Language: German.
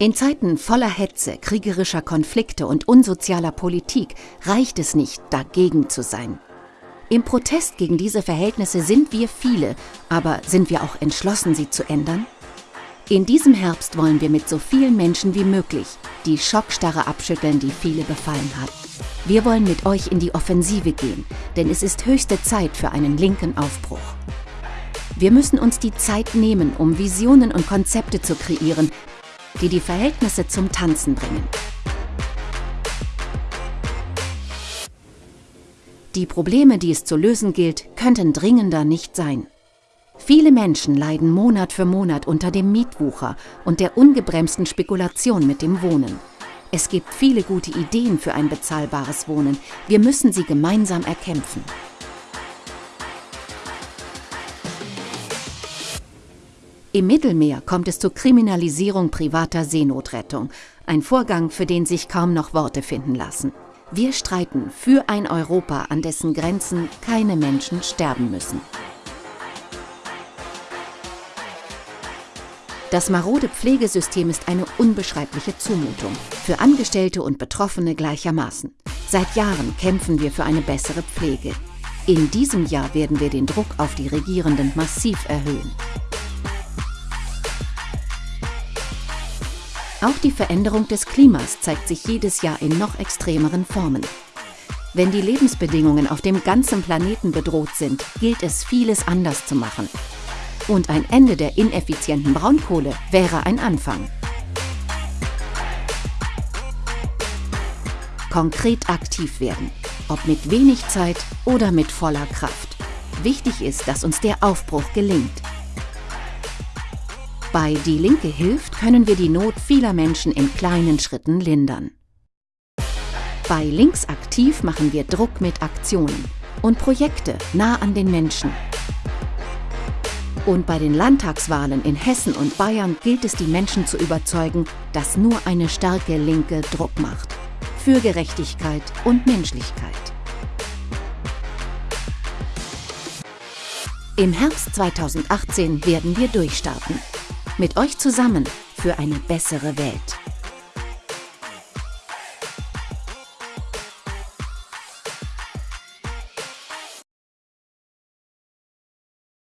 In Zeiten voller Hetze, kriegerischer Konflikte und unsozialer Politik reicht es nicht, dagegen zu sein. Im Protest gegen diese Verhältnisse sind wir viele, aber sind wir auch entschlossen, sie zu ändern? In diesem Herbst wollen wir mit so vielen Menschen wie möglich die Schockstarre abschütteln, die viele befallen hat. Wir wollen mit euch in die Offensive gehen, denn es ist höchste Zeit für einen linken Aufbruch. Wir müssen uns die Zeit nehmen, um Visionen und Konzepte zu kreieren, die die Verhältnisse zum Tanzen bringen. Die Probleme, die es zu lösen gilt, könnten dringender nicht sein. Viele Menschen leiden Monat für Monat unter dem Mietwucher und der ungebremsten Spekulation mit dem Wohnen. Es gibt viele gute Ideen für ein bezahlbares Wohnen. Wir müssen sie gemeinsam erkämpfen. Im Mittelmeer kommt es zur Kriminalisierung privater Seenotrettung, ein Vorgang, für den sich kaum noch Worte finden lassen. Wir streiten für ein Europa, an dessen Grenzen keine Menschen sterben müssen. Das marode Pflegesystem ist eine unbeschreibliche Zumutung, für Angestellte und Betroffene gleichermaßen. Seit Jahren kämpfen wir für eine bessere Pflege. In diesem Jahr werden wir den Druck auf die Regierenden massiv erhöhen. Auch die Veränderung des Klimas zeigt sich jedes Jahr in noch extremeren Formen. Wenn die Lebensbedingungen auf dem ganzen Planeten bedroht sind, gilt es, vieles anders zu machen. Und ein Ende der ineffizienten Braunkohle wäre ein Anfang. Konkret aktiv werden, ob mit wenig Zeit oder mit voller Kraft. Wichtig ist, dass uns der Aufbruch gelingt. Bei Die Linke hilft können wir die Not vieler Menschen in kleinen Schritten lindern. Bei Links aktiv machen wir Druck mit Aktionen und Projekte nah an den Menschen. Und bei den Landtagswahlen in Hessen und Bayern gilt es, die Menschen zu überzeugen, dass nur eine starke Linke Druck macht. Für Gerechtigkeit und Menschlichkeit. Im Herbst 2018 werden wir durchstarten. Mit euch zusammen für eine bessere Welt.